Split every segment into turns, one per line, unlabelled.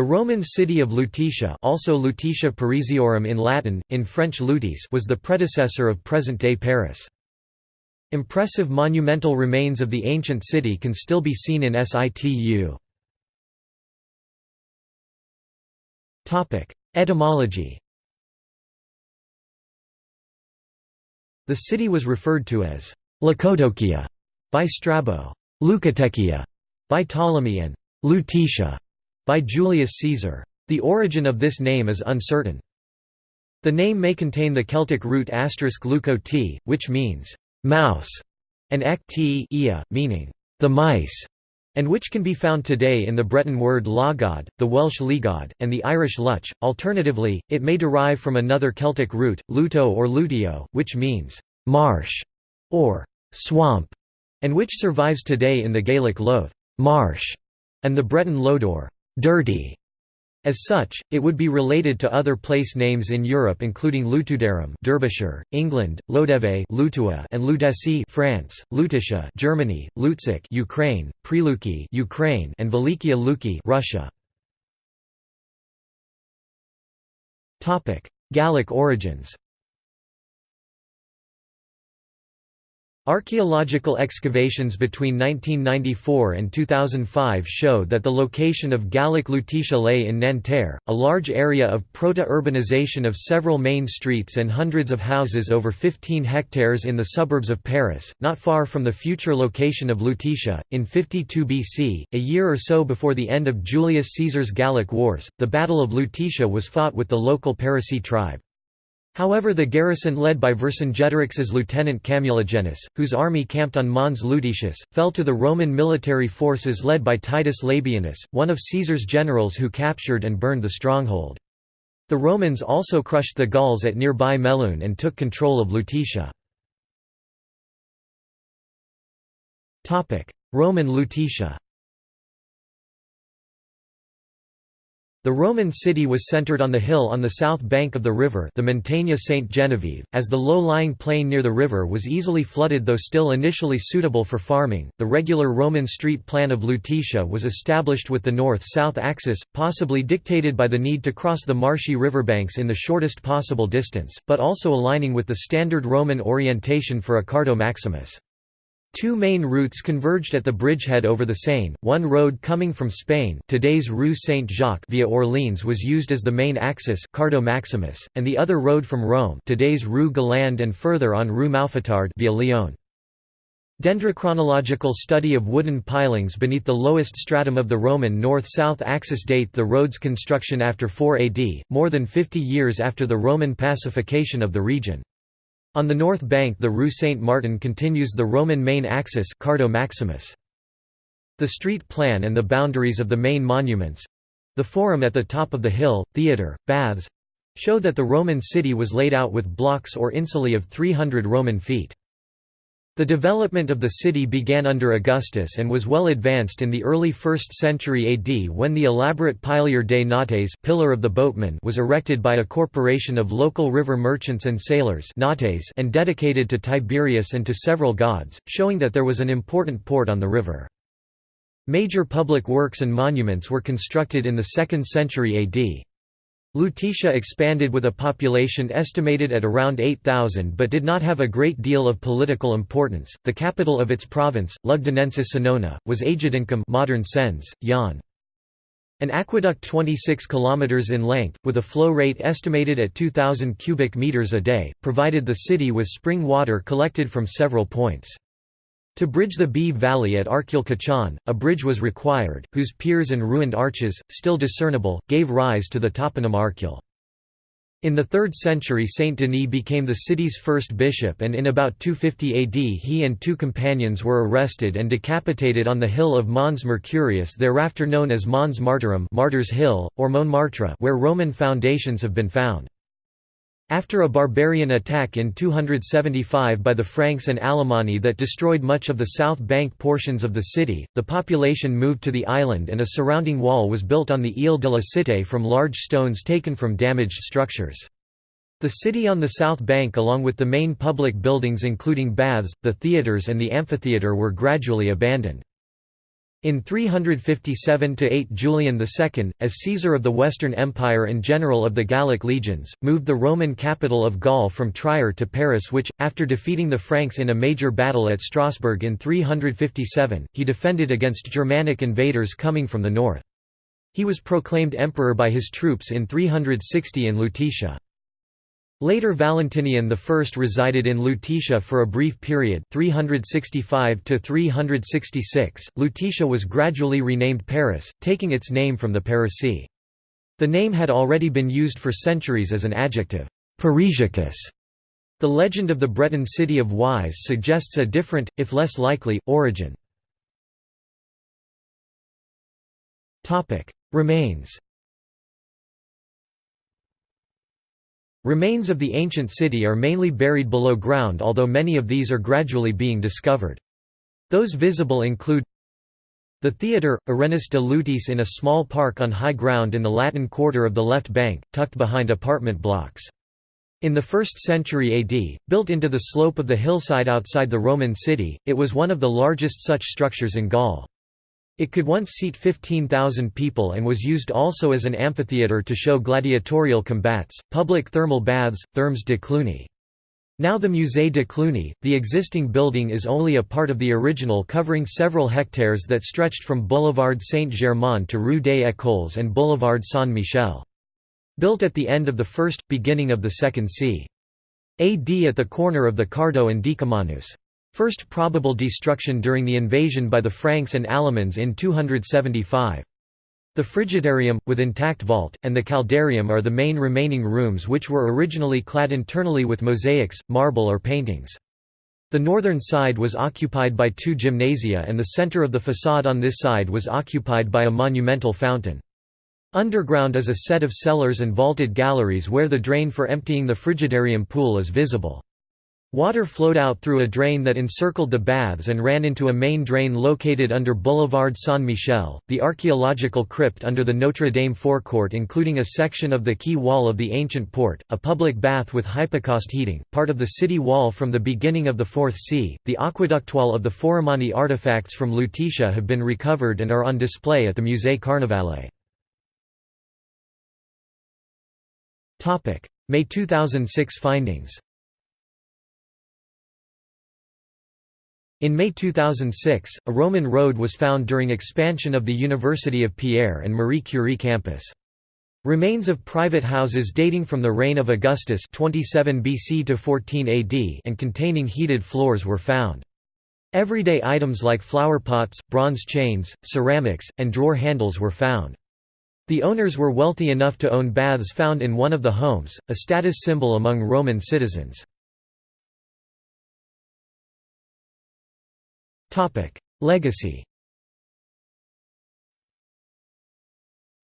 The Roman city of Lutetia also Lutetia Parisiorum in Latin, in French Lutèce was the predecessor of present-day Paris. Impressive monumental remains of the ancient city can still be seen in situ. Etymology The city was referred to as Lacodokia by Strabo, Leucotekia by Ptolemy and Lutetia by Julius Caesar. The origin of this name is uncertain. The name may contain the Celtic root asterisk leuco t, which means mouse, and ia, meaning the mice, and which can be found today in the Breton word logod, the Welsh llygod, and the Irish luch. Alternatively, it may derive from another Celtic root, luto or lutio, which means marsh or swamp, and which survives today in the Gaelic loth marsh, and the Breton lodor dirty. As such, it would be related to other place names in Europe including Lutudarum Derbyshire, England, Lodève Lutua and Lutetie France, Lutetia Germany, Lutsk Ukraine, Preluki Ukraine and Velikiye Luki Russia. Topic: Gallic origins. Archaeological excavations between 1994 and 2005 show that the location of Gallic Lutetia lay in Nanterre, a large area of proto-urbanization of several main streets and hundreds of houses over 15 hectares in the suburbs of Paris, not far from the future location of Lutetia. In 52 BC, a year or so before the end of Julius Caesar's Gallic Wars, the Battle of Lutetia was fought with the local Parisii tribe. However the garrison led by Vercingetorix's lieutenant Camulogenus, whose army camped on Mons Lutetius, fell to the Roman military forces led by Titus Labienus, one of Caesar's generals who captured and burned the stronghold. The Romans also crushed the Gauls at nearby Melun and took control of Lutetia. Roman Lutetia The Roman city was centered on the hill on the south bank of the river the Montagne Sainte Genevieve, as the low-lying plain near the river was easily flooded though still initially suitable for farming. The regular Roman street plan of Lutetia was established with the north-south axis, possibly dictated by the need to cross the marshy riverbanks in the shortest possible distance, but also aligning with the standard Roman orientation for a Cardo Maximus. Two main routes converged at the bridgehead over the Seine. One road coming from Spain, today's Rue Saint-Jacques via Orleans was used as the main axis, Cardo Maximus, and the other road from Rome, today's Rue Galande and further on Rue Mouffetard via Lyon. Dendrochronological study of wooden pilings beneath the lowest stratum of the Roman north-south axis date the road's construction after 4 AD, more than 50 years after the Roman pacification of the region. On the north bank the Rue Saint-Martin continues the Roman main axis Cardo Maximus. The street plan and the boundaries of the main monuments—the forum at the top of the hill, theatre, baths—show that the Roman city was laid out with blocks or insulae of 300 Roman feet. The development of the city began under Augustus and was well advanced in the early 1st century AD when the elaborate Pilier des Nautes pillar of the boatman was erected by a corporation of local river merchants and sailors and dedicated to Tiberius and to several gods, showing that there was an important port on the river. Major public works and monuments were constructed in the 2nd century AD. Lutetia expanded with a population estimated at around 8,000 but did not have a great deal of political importance. The capital of its province, Lugdunensis Senonia, was Agedincum modern Sens, Yonne. An aqueduct 26 km in length, with a flow rate estimated at 2,000 cubic meters a day, provided the city with spring water collected from several points. To bridge the Bee Valley at Arcueil a bridge was required, whose piers and ruined arches, still discernible, gave rise to the toponym Arcueil. In the 3rd century Saint Denis became the city's first bishop and in about 250 AD he and two companions were arrested and decapitated on the hill of Mons Mercurius thereafter known as Mons Martyrum Martyrs Hill, or Montmartre where Roman foundations have been found. After a barbarian attack in 275 by the Franks and Alemanni that destroyed much of the south bank portions of the city, the population moved to the island and a surrounding wall was built on the Ile de la Cité from large stones taken from damaged structures. The city on the south bank along with the main public buildings including baths, the theatres and the amphitheatre were gradually abandoned. In 357–8 Julian II, as Caesar of the Western Empire and general of the Gallic legions, moved the Roman capital of Gaul from Trier to Paris which, after defeating the Franks in a major battle at Strasbourg in 357, he defended against Germanic invaders coming from the north. He was proclaimed emperor by his troops in 360 in Lutetia. Later Valentinian I resided in Lutetia for a brief period 365 366. Lutetia was gradually renamed Paris, taking its name from the Parisii. The name had already been used for centuries as an adjective, Parisicus. The legend of the Breton city of Wise suggests a different, if less likely, origin. Remains Remains of the ancient city are mainly buried below ground although many of these are gradually being discovered. Those visible include the theatre, Arenas de Lutèce in a small park on high ground in the Latin quarter of the left bank, tucked behind apartment blocks. In the 1st century AD, built into the slope of the hillside outside the Roman city, it was one of the largest such structures in Gaul. It could once seat 15,000 people and was used also as an amphitheatre to show gladiatorial combats, public thermal baths, thermes de Cluny. Now the Musée de Cluny, the existing building is only a part of the original covering several hectares that stretched from Boulevard Saint-Germain to Rue des Écoles and Boulevard Saint-Michel. Built at the end of the first, beginning of the second c. AD at the corner of the Cardo and Decumanus. First probable destruction during the invasion by the Franks and Alamans in 275. The frigidarium, with intact vault, and the caldarium are the main remaining rooms which were originally clad internally with mosaics, marble or paintings. The northern side was occupied by two gymnasia and the center of the façade on this side was occupied by a monumental fountain. Underground is a set of cellars and vaulted galleries where the drain for emptying the frigidarium pool is visible. Water flowed out through a drain that encircled the baths and ran into a main drain located under Boulevard Saint-Michel. The archaeological crypt under the Notre Dame forecourt, including a section of the quay wall of the ancient port, a public bath with hypocaust heating, part of the city wall from the beginning of the Fourth C, the aqueduct wall of the Forimani artifacts from Lutetia have been recovered and are on display at the Musée Carnavalet. May 2006 findings In May 2006, a Roman road was found during expansion of the University of Pierre and Marie Curie campus. Remains of private houses dating from the reign of Augustus 27 BC to 14 AD and containing heated floors were found. Everyday items like flowerpots, bronze chains, ceramics, and drawer handles were found. The owners were wealthy enough to own baths found in one of the homes, a status symbol among Roman citizens. Legacy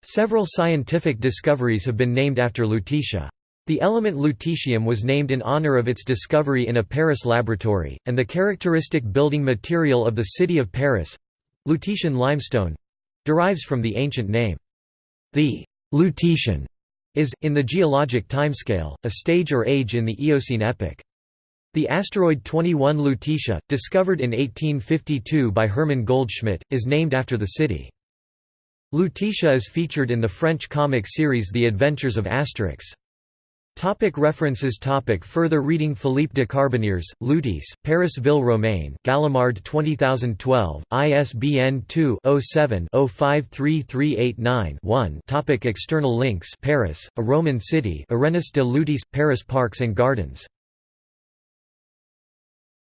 Several scientific discoveries have been named after Lutetia. The element lutetium was named in honor of its discovery in a Paris laboratory, and the characteristic building material of the city of Paris—Lutetian limestone—derives from the ancient name. The Lutetian is, in the geologic timescale, a stage or age in the Eocene epoch. The asteroid 21 Lutetia, discovered in 1852 by Hermann Goldschmidt, is named after the city. Lutetia is featured in the French comic series The Adventures of Asterix. Topic references topic Further reading Philippe de Carbonnières, Lutèce, Paris Ville Romaine, Gallimard 2012, ISBN 2-07-053389-1 topic External links Paris, A Roman City Arenas de Lutèce, Paris Parks and Gardens